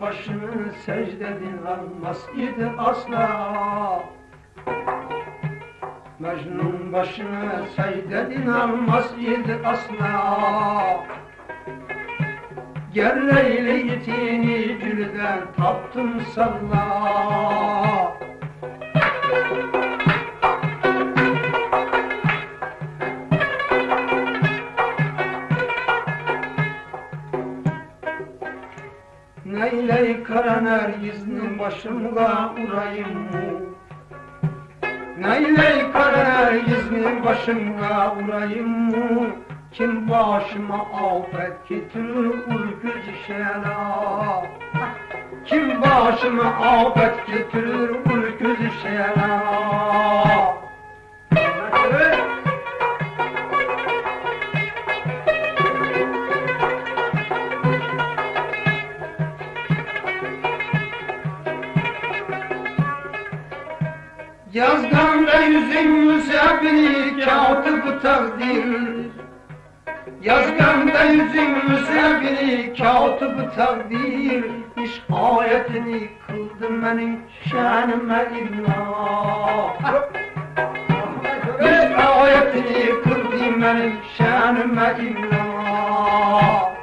Mecnun başını secdedin almaz idi asla. Mecnun başını secdedin almaz idi asla. Gel Leyli itini gülden taptım salla Neyley karaner izni başımga urayım? Neyley karaner izni başımga urayım? Kim başıma afet getirir ürküz şela Kim başıma afet getirir ürküz şela Yazganda yüzün müsabiri katip takdir. Yazganda yüzün müsabiri katip takdir. İş ayetini kıldım benim şanıma illa İş ayetini kıldım benim şanıma illa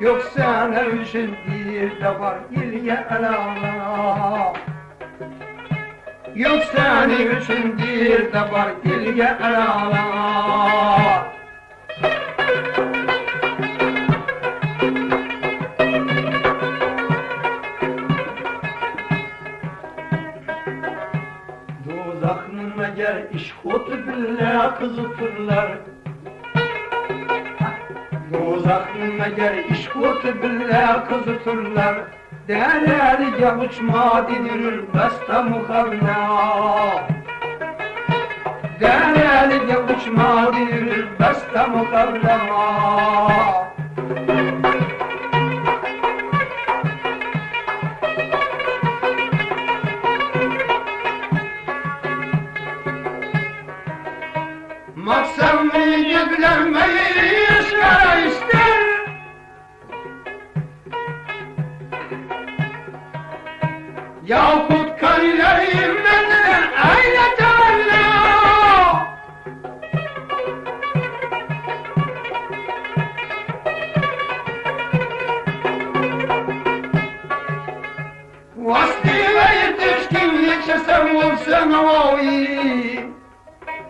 Yoksa ne için bir de var ilye elala Yok senin için bir de var ilge elala Dozaknın meğer işkotu bille kızıtırlar Dozaknın meğer işkotu bille kızıtırlar. Değerli uçma didirir besta mukavna Değerli uçma didirir besta mukavna Maksam bilgilenmeyi işler Yakut karilerim benden aynı temenna Vasliye yetişkin geçesem olsan oy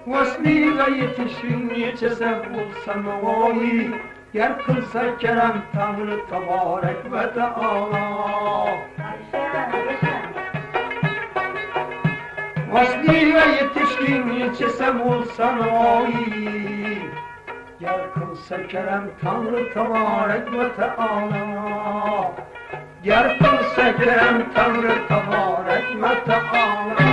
Vasliye yetişkin geçesem olsan oy Yer kılsa kerem Tanrı tebarek ve teala Vasli ve yetişkin ilçesem olsan oy Gel kılsa kerem Tanrı tebarek ve teala Gel kılsa kerem Tanrı tebarek ve teala